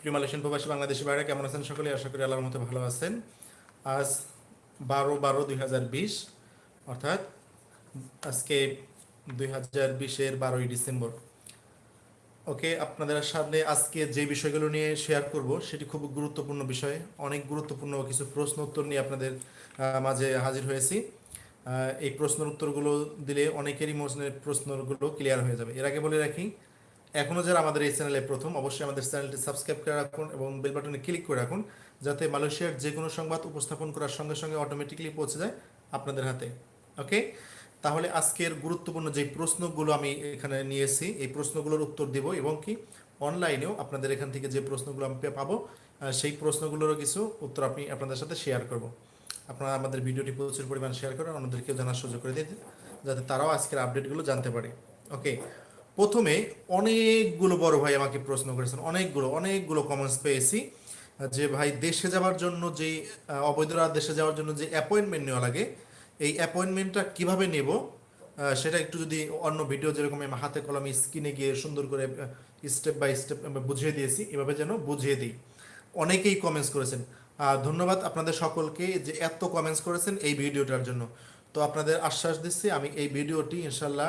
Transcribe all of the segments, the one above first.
প্রিয় মালয়েশিয়ান প্রবাসী বাংলাদেশি বাইরে কেমন আছেন সকলে? আশা করি আল্লাহর মতো ভালো আছেন। আজ বারো বারো দুই অর্থাৎ আজকে দুই হাজার বিশের বারোই ডিসেম্বর। ওকে, আপনাদের সামনে আজকে যে বিষয়গুলো নিয়ে শেয়ার করব, সেটি খুব গুরুত্বপূর্ণ বিষয়। অনেক গুরুত্বপূর্ণ কিছু প্রশ্ন উত্তর নিয়ে আপনাদের মাঝে হাজির হয়েছি। এই প্রশ্নের উত্তরগুলো দিলে অনেকেরই মনের প্রশ্নগুলো ক্লিয়ার হয়ে যাবে। এর আগে বলে রাখি এখনও যারা আমাদের এই চ্যানেলে প্রথম, অবশ্যই আমাদের চ্যানেলটি সাবস্ক্রাইব করে রাখুন এবং বেল বাটনে ক্লিক করে রাখুন, যাতে মালয়েশিয়ার যে কোনো সংবাদ উপস্থাপন করার সঙ্গে সঙ্গে অটোমেটিক্যালি পৌঁছে যায় আপনাদের হাতে। ওকে তাহলে আজকের গুরুত্বপূর্ণ যে প্রশ্নগুলো আমি এখানে নিয়েছি, এই প্রশ্নগুলোর উত্তর দেব এবং কি অনলাইনেও আপনাদের এখান থেকে যে প্রশ্নগুলো আমি পাবো সেই প্রশ্নগুলোরও কিছু উত্তর আমি আপনাদের সাথে শেয়ার করব। আপনারা আমাদের ভিডিওটি প্রচুর পরিমাণ শেয়ার করেন অন্যদেরকেও জানার সুযোগ করে দিতে, যাতে তারাও আজকের আপডেটগুলো জানতে পারে। ওকে প্রথমে অনেকগুলো বড় ভাই আমাকে প্রশ্ন করেছেন, অনেকগুলো অনেকগুলো কমেন্টস পেয়েছি, যে ভাই দেশে যাওয়ার জন্য যে অবৈধরা দেশে যাওয়ার জন্য যে অ্যাপয়েন্টমেন্ট নেওয়া লাগে, এই অ্যাপয়েন্টমেন্টটা কীভাবে নেব? সেটা একটু যদি অন্য ভিডিও যেরকম আমি হাতে কলমে স্ক্রিনে গিয়ে সুন্দর করে স্টেপ বাই স্টেপ বুঝিয়ে দিয়েছি, এভাবে যেন বুঝিয়ে দিই। অনেকেই কমেন্টস করেছেন। ধন্যবাদ আপনাদের সকলকে যে এত কমেন্টস করেছেন এই ভিডিওটার জন্য। তো আপনাদের আশ্বাস দিচ্ছি, আমি এই ভিডিওটি ইনশাল্লাহ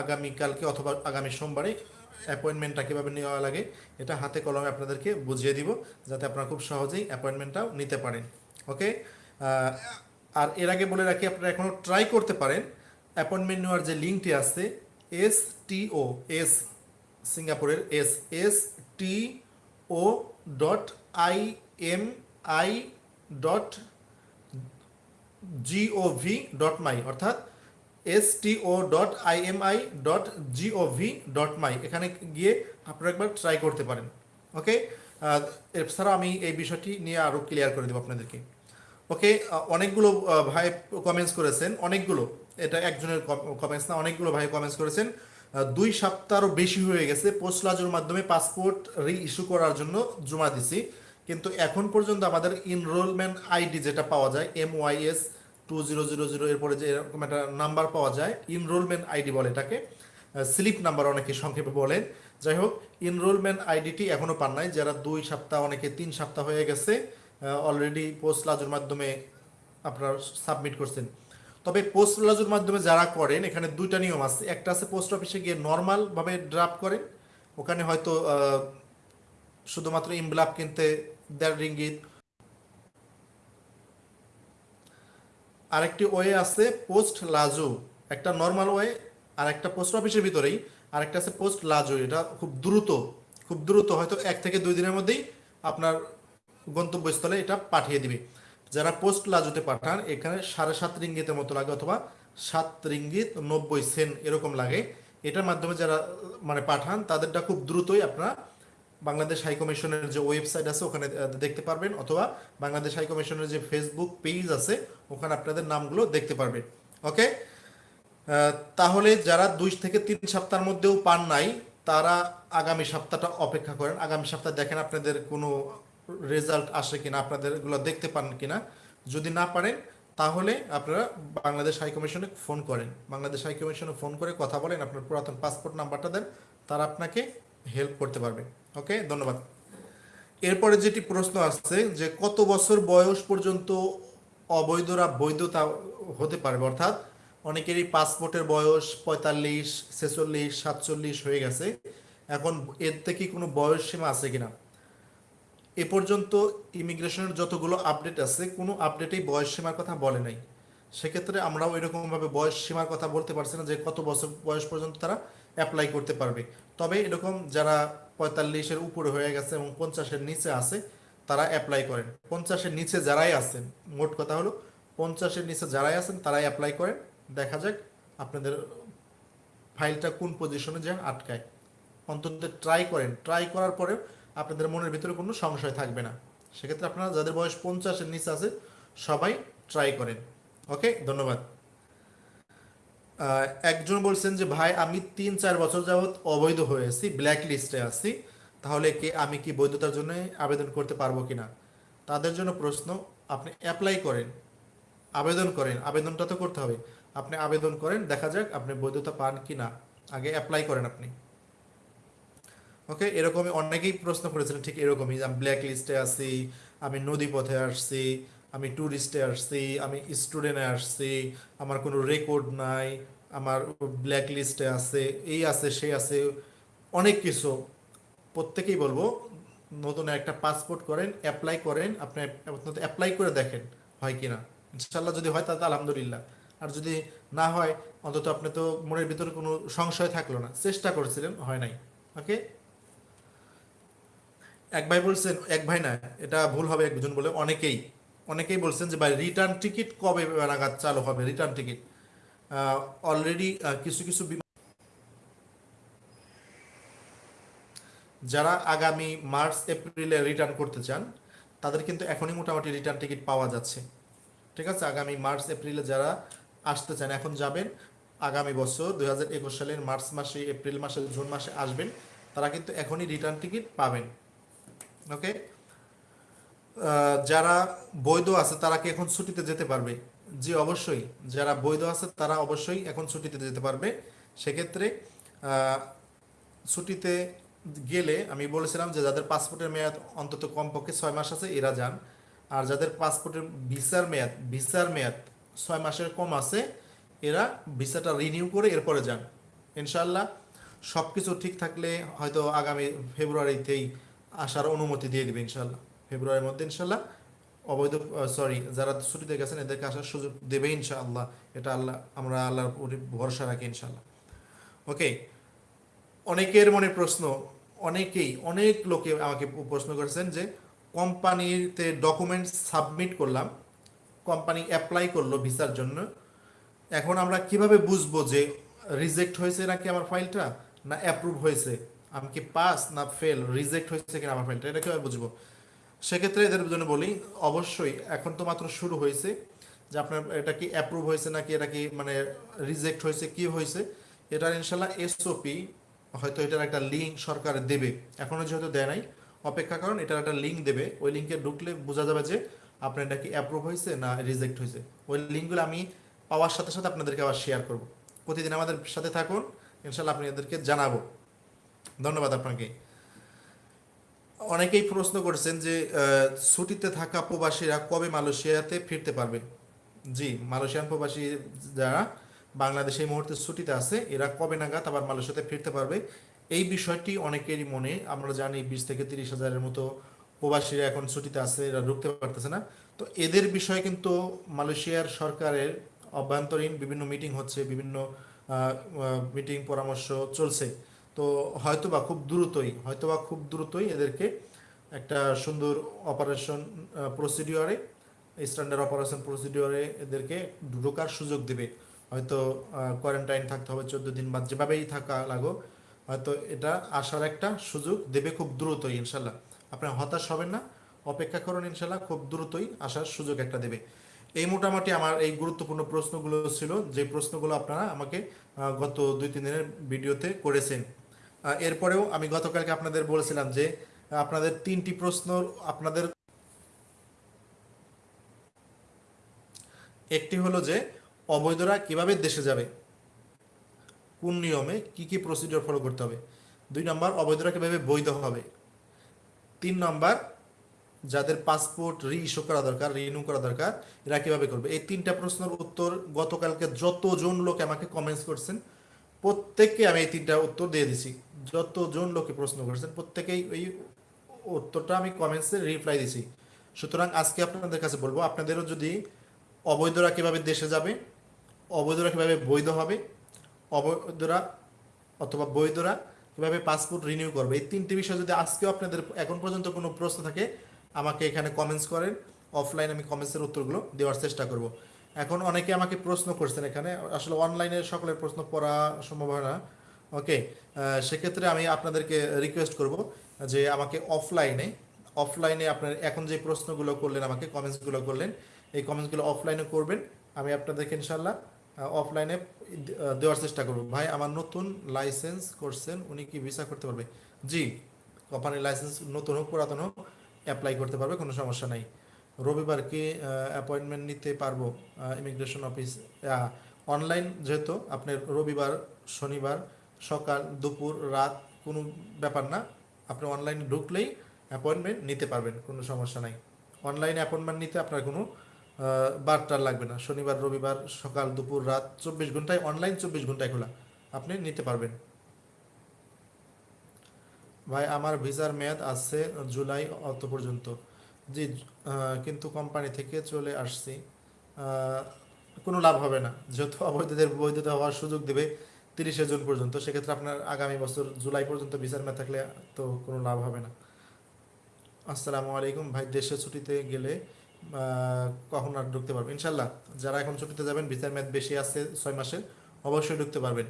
আগামীকালকে অথবা আগামী সোমবারে অ্যাপয়েন্টমেন্টটা কীভাবে নেওয়া লাগে, এটা হাতে কলমে আপনাদেরকে বুঝিয়ে দিব, যাতে আপনারা খুব সহজেই অ্যাপয়েন্টমেন্টটাও নিতে পারেন, ওকে? আর এর আগে বলে রাখি, আপনারা এখনও ট্রাই করতে পারেন, অ্যাপয়েন্টমেন্ট নেওয়ার যে লিঙ্কটি আছে, এস টি ও, এস, সিঙ্গাপুরের S S T O dot I M I dot G O V dot my, অর্থাৎ S T O dot I M I dot G O V dot my এখানে গিয়ে আপনারা একবার try করতে পারেন। ওকে এছাড়াও আমি এই বিষয়টি নিয়ে আরও ক্লিয়ার করে দেবো আপনাদেরকে। ওকে অনেকগুলো ভাই কমেন্টস করেছেন। অনেকগুলো। এটা একজনের কমেন্টস না, অনেকগুলো ভাই কমেন্টস করেছেন। দুই সপ্তাহরও বেশি হয়ে গেছে পোস্ট লাজুর মাধ্যমে পাসপোর্ট রি ইস্যু করার জন্য জমা দিছি। কিন্তু এখন পর্যন্ত আমাদের ইনরোলমেন্ট আইডি যেটা পাওয়া যায় M Y S two zero zero zero এরপরে যে এরকম একটা নাম্বার পাওয়া যায় ইনরোলমেন্ট আইডি বলে এটাকে স্লিপ নাম্বার অনেকে সংক্ষেপে বলেন। যাই হোক ইনরোলমেন্ট আইডিটি এখনও পান নাই। যারা দুই সপ্তাহ, অনেকে তিন সপ্তাহ হয়ে গেছে অলরেডি পোস্ট লাজুর মাধ্যমে আপনারা সাবমিট করছেন। তবে পোস্ট লাজুর মাধ্যমে যারা করেন, এখানে দুইটা নিয়ম আছে। একটা আছে পোস্ট অফিসে গিয়ে নর্মাল ভাবে ড্রাফট করেন। ওখানে হয়তো শুধুমাত্র ইমব্লাপ কিনতে, দেড় রিঙ্গিত আরেকটি ওয়ে আছে পোস্ট লাজু একটা নর্মাল ওয়ে আর একটা পোস্ট অফিসের ভিতরেই, আরেকটা আছে পোস্ট লাজু এটা খুব দ্রুত খুব দ্রুত হয়তো এক থেকে দুই দিনের মধ্যেই আপনার গন্তব্যস্থলে এটা পাঠিয়ে দিবে। যারা পোস্ট লাজুতে পাঠান, এখানে সাড়ে সাত রিঙ্গিতের মতো লাগে অথবা সাত রিঙ্গিত নব্বই সেন এরকম লাগে। এটার মাধ্যমে যারা মানে পাঠান, তাদেরটা খুব দ্রুতই আপনারা বাংলাদেশ হাই কমিশনের যে ওয়েবসাইট আছে, ওখানে দেখতে পারবেন, অথবা বাংলাদেশ হাই কমিশনের যে ফেসবুক পেজ আছে, ওখানে আপনাদের নামগুলো দেখতে পারবেন ওকে তাহলে যারা দুই থেকে তিন সপ্তাহের মধ্যেও পান নাই, তারা আগামী সপ্তাহটা অপেক্ষা করেন। আগামী সপ্তাহ দেখেন আপনাদের কোনো রেজাল্ট আসে কিনা আপনাদের এগুলো দেখতে পান কিনা। যদি না পারেন, তাহলে আপনারা বাংলাদেশ হাই কমিশনে ফোন করেন। বাংলাদেশ হাই কমিশনে ফোন করে কথা বলেন, আপনার পুরাতন পাসপোর্ট নাম্বারটা দেন, তারা আপনাকে হেল্প করতে পারবে। ওকে ধন্যবাদ। এরপরে যেটি প্রশ্ন আসছে যে কত বছর বয়স পর্যন্ত অবৈধরা বৈধতা হতে পারবে? অর্থাৎ অনেকেরই পাসপোর্টের বয়স পঁয়তাল্লিশ, ছেচল্লিশ, সাতচল্লিশ হয়ে গেছে। এখন এর থেকে কোনো বয়স সীমা আছে কিনা? এ পর্যন্ত ইমিগ্রেশনের যতগুলো আপডেট আছে, কোনো আপডেটেই বয়স সীমার কথা বলে নাই। সেক্ষেত্রে আমরাও এরকমভাবে বয়স সীমার কথা বলতে পারছি না যে কত বছর বয়স পর্যন্ত তারা অ্যাপ্লাই করতে পারবে। তবে এরকম যারা পঁয়তাল্লিশের উপরে হয়ে গেছে এবং পঞ্চাশের নিচে আছে, তারা অ্যাপ্লাই করেন। পঞ্চাশের নিচে যারাই আছেন, মোট কথা হলো পঞ্চাশের নিচে যারাই আছেন, তারাই অ্যাপ্লাই করেন। দেখা যাক আপনাদের ফাইলটা কোন পজিশনে যে আটকায়। অন্তত ট্রাই করেন। ট্রাই করার পরে আপনাদের মনের ভিতরে কোনো সংশয় থাকবে না। সেক্ষেত্রে আপনারা যাদের বয়স পঞ্চাশের নিচে আছে, সবাই ট্রাই করেন। ওকে ধন্যবাদ। একজন বলছেন যে, ভাই, আমি তিন, চার বছর যাবৎ অবৈধ হয়েছি ব্ল্যাক লিস্টে আছি। তাহলে কি আমি কি বৈধতার জন্য আবেদন করতে পারব কিনা তাদের জন্য প্রশ্ন, আপনি অ্যাপ্লাই করেন, আবেদন করেন, আবেদনটা তো করতে হবে। আপনি আবেদন করেন, দেখা যাক আপনি বৈধতা পান কি না। আগে অ্যাপ্লাই করেন আপনি। ওকে এরকমই অনেকেই প্রশ্ন করেছিলেন, ঠিক এরকমই যে, আমি ব্ল্যাক লিস্টে আছি, আমি নদী পথে আসছি আমি ট্যুরিস্টে আসছি, আমি স্টুডেন্টে আসছি, আমার কোনো রেকর্ড নাই, আমার ব্ল্যাক লিস্টে আছে, এই আছে, সেই আছে, অনেক কিছু। প্রত্যেকেই বলব, নতুন একটা পাসপোর্ট করেন অ্যাপ্লাই করেন, আপনি অ্যাপ্লাই করে দেখেন, হয় কিনা। ইনশাল্লাহ যদি হয় তাহলে আলহামদুলিল্লাহ। আর যদি না হয়, অন্তত আপনি তো মনের ভিতরে কোনো সংশয় থাকল না, চেষ্টা করেছিলেন, হয় নাই। ওকে? এক ভাই বলছেন, এক ভাই না, এটা ভুল হবে একজন বলে, অনেকেই। অনেকেই বলছেন যে, ভাই রিটার্ন টিকিট কবে নাগাদ চালু হবে? রিটার্ন টিকিট অলরেডি কিছু কিছু যারা আগামী মার্চ, এপ্রিলে রিটার্ন করতে চান, তাদের কিন্তু এখনই মোটামুটি রিটার্ন টিকিট পাওয়া যাচ্ছে। ঠিক আছে? আগামী মার্চ, এপ্রিলে যারা আসতে চান, এখন যাবেন, আগামী বছর দু হাজার একুশ সালের মার্চ মাসে, এপ্রিল মাসে, জুন মাসে আসবেন, তারা কিন্তু এখনই রিটার্ন টিকিট পাবেন। ওকে যারা বৈধ আছে, তারা কি এখন ছুটিতে যেতে পারবে? জি, অবশ্যই। যারা বৈধ আছে, তারা অবশ্যই এখন ছুটিতে যেতে পারবে। সেক্ষেত্রে ছুটিতে গেলে আমি বলেছিলাম যে যাদের পাসপোর্টের মেয়াদ অন্তত কমপক্ষে ছয় মাস আছে, এরা যান। আর যাদের পাসপোর্টের ভিসার মেয়াদ ভিসার মেয়াদ ছয় মাসের কম আছে, এরা ভিসাটা রিনিউ করে এরপরে যান। ইনশাল্লাহ সব কিছু ঠিক থাকলে হয়তো আগামী ফেব্রুয়ারিতেই আসার অনুমতি দিয়ে দেবে ইনশাল্লাহ ফেব্রুয়ারির মধ্যে ইনশাল্লাহ অবৈধ সরি যারা ছুটিতে গেছেন, এদেরকে আসার সুযোগ দেবে ইনশাআল্লাহ। এটা আল্লাহ, আমরা আল্লাহর ভরসা রাখি ইনশাল্লাহ ওকে অনেকের মনে প্রশ্ন, অনেকেই, অনেক লোকে আমাকে প্রশ্ন করেছেন যে, কোম্পানিতে ডকুমেন্টস সাবমিট করলাম, কোম্পানি অ্যাপ্লাই করল ভিসার জন্য। এখন আমরা কীভাবে বুঝব যে রিজেক্ট হয়েছে নাকি আমার ফাইলটা না অ্যাপ্রুভ হয়েছে? আমি কি পাস না ফেল রিজেক্ট হয়েছে কিনা আমার ফাইলটা এটা কীভাবে বুঝব? সেক্ষেত্রে এদের জন্য বলি, অবশ্যই এখন তো মাত্র শুরু হয়েছে, যে আপনার এটা কি অ্যাপ্রুভ হয়েছে নাকি, এটা কি মানে রিজেক্ট হয়েছে, কি হয়েছে, এটার ইনশাল্লাহ এসওপি হয়তো এটার একটা লিঙ্ক সরকার দেবে। এখনও যেহেতু দেয় নাই, অপেক্ষা করুন, এটার একটা লিঙ্ক দেবে। ওই লিঙ্কে ঢুকলে বোঝা যাবে যে আপনার এটা কি অ্যাপ্রুভ হয়েছে না রিজেক্ট হয়েছে। ওই লিঙ্কগুলো আমি পাওয়ার সাথে সাথে আপনাদেরকে আবার শেয়ার করব। প্রতিদিন আমাদের সাথে থাকুন, ইনশাল্লাহ আপনি এদেরকে জানাব। ধন্যবাদ আপনাকে। অনেকেই প্রশ্ন করেছেন যে ছুটিতে থাকা প্রবাসীরা কবে মালয়েশিয়াতে ফিরতে পারবে? জি, মালয়েশিয়ান প্রবাসী যারা বাংলাদেশে এই মুহূর্তে ছুটিতে আছে, এরা কবে নাগাদ আবার মালয়েশিয়াতে ফিরতে পারবে? এই বিষয়টি অনেকেরই মনে, আমরা জানি বিশ থেকে তিরিশ হাজারের মতো প্রবাসীরা এখন ছুটিতে আছে, এরা ঢুকতে পারতেছে না। তো এদের বিষয়ে কিন্তু মালয়েশিয়ার সরকারের অভ্যন্তরীণ বিভিন্ন মিটিং হচ্ছে, বিভিন্ন মিটিং পরামর্শ চলছে। তো হয়তোবা খুব দ্রুতই, হয়তোবা খুব দ্রুতই এদেরকে একটা সুন্দর অপারেশন প্রসিডিওরে স্ট্যান্ডার্ড অপারেশন প্রসিডিওরে এদেরকে ঢোকার সুযোগ দেবে। হয়তো কোয়ারেন্টাইন থাকতে হবে, চোদ্দ দিন বা যেভাবেই থাকা লাগো হয়তো এটা আসার একটা সুযোগ দেবে খুব দ্রুতই, ইনশাল্লাহ। আপনি হতাশ হবেন না, অপেক্ষা করুন, ইনশাল্লাহ, খুব দ্রুতই আসার সুযোগ একটা দেবে। এই মোটামুটি আমার এই গুরুত্বপূর্ণ প্রশ্নগুলো ছিল, যে প্রশ্নগুলো আপনারা আমাকে গত দুই তিন দিনের ভিডিওতে করেছেন। এরপরেও আমি গতকালকে আপনাদের বলেছিলাম যে আপনাদের তিনটি প্রশ্ন আপনাদের একটি হলো যে অবৈধরা কীভাবে দেশে যাবে? কোন নিয়মে কি কি প্রসিডিওর ফলো করতে হবে? দুই নম্বর, অবৈধরা কীভাবে বৈধ হবে? তিন নম্বর, যাদের পাসপোর্ট রি ইস্যু করা দরকার রিনিউ করা দরকার, এরা কীভাবে করবে? এই তিনটা প্রশ্নের উত্তর গতকালকে যতজন লোক আমাকে কমেন্টস করছেন, প্রত্যেককে আমি এই তিনটা উত্তর দিয়ে দিছি। যতজন লোকে প্রশ্ন করেছেন, প্রত্যেকেই ওই উত্তরটা আমি কমেন্টসে রিপ্লাই দিছি। সুতরাং আজকে আপনাদের কাছে বলব, আপনাদেরও যদি অবৈধরা কীভাবে দেশে যাবে, অবৈধরা কীভাবে বৈধ হবে, অবৈধরা অথবা বৈধরা কীভাবে পাসপোর্ট রিনিউ করবে, এই তিনটি বিষয় যদি আজকেও আপনাদের এখন পর্যন্ত কোনো প্রশ্ন থাকে, আমাকে এখানে কমেন্টস করেন অফলাইন আমি কমেন্টসের উত্তরগুলো দেওয়ার চেষ্টা করব। এখন অনেকে আমাকে প্রশ্ন করছেন এখানে, আসলে অনলাইনে সকলের প্রশ্ন পড়া সম্ভব হয় না। ওকে সেক্ষেত্রে আমি আপনাদেরকে রিকোয়েস্ট করব যে আমাকে অফলাইনে অফলাইনে আপনার এখন যে প্রশ্নগুলো করলেন, আমাকে কমেন্টসগুলো করলেন, এই কমেন্টসগুলো অফলাইনে করবেন। আমি আপনাদেরকে ইনশাল্লাহ অফলাইনে দেওয়ার চেষ্টা করব। ভাই, আমার নতুন লাইসেন্স করছেন, উনি কি ভিসা করতে পারবে? জি কোম্পানির লাইসেন্স নতুন হোক, পুরাতন হোক অ্যাপ্লাই করতে পারবে, কোনো সমস্যা নাই। রবিবার কি অ্যাপয়েন্টমেন্ট নিতে পারব ইমিগ্রেশন অফিস অনলাইন যেহেতু আপনার রবিবার, শনিবার সকাল, দুপুর, রাত কোনো ব্যাপার না। আপনি অনলাইনে ঢুকলেই অ্যাপয়েন্টমেন্ট নিতে পারবেন, কোনো সমস্যা নাই। অনলাইনে অ্যাপয়েন্টমেন্ট নিতে আপনার কোনো বারটার লাগবে না। শনিবার, রবিবার, সকাল, দুপুর, রাত চব্বিশ ঘন্টায় অনলাইন চব্বিশ ঘন্টায় খোলা। আপনি নিতে পারবেন। ভাই, আমার ভিসার মেয়াদ আছে জুলাই অত পর্যন্ত। জি কিন্তু কোম্পানি থেকে চলে আসছি। কোনো লাভ হবে না। যেহেতু অবৈধদের বৈধতা হওয়ার সুযোগ দেবে তিরিশে জুন পর্যন্ত, সেক্ষেত্রে আপনার আগামী বছর জুলাই পর্যন্ত ভিসার মেয়াদ থাকলে তো কোনো লাভ হবে না। আসসালামু আলাইকুম ভাই, দেশে ছুটিতে গেলে কখন আর ঢুকতে পারবেন? ইনশাল্লাহ যারা এখন ছুটিতে যাবেন, ভিসার মেয়াদ বেশি আছে ছয় মাসের অবশ্যই ঢুকতে পারবেন।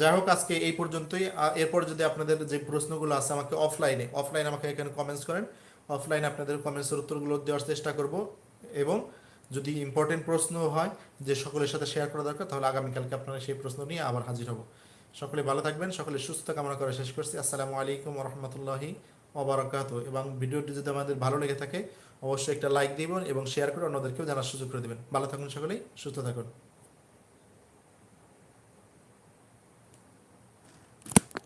যাই হোক, আজকে এই পর্যন্তই। এরপর যদি আপনাদের যে প্রশ্নগুলো আছে আমাকে অফলাইনে অফলাইনে আমাকে এখানে কমেন্টস করেন। অফলাইনে আপনাদের কমেন্টসের উত্তরগুলো দেওয়ার চেষ্টা করব এবং যদি ইম্পর্টেন্ট প্রশ্ন হয় যে সকলের সাথে শেয়ার করা দরকার, তাহলে আগামীকালকে আপনারা সেই প্রশ্ন নিয়ে আবার হাজির হব। সকলে ভালো থাকবেন, সকলে সুস্থ কামনা করে শেষ করছি। আসসালামু আলাইকুম রহমতুল্লাহি অবরাকাত এবং ভিডিওটি যদি আমাদের ভালো লেগে থাকে, অবশ্যই একটা লাইক দিবেন এবং শেয়ার করে অন্যদেরকেও জানার সুযোগ করে দেবেন। ভালো থাকুন সকলেই, সুস্থ থাকুন।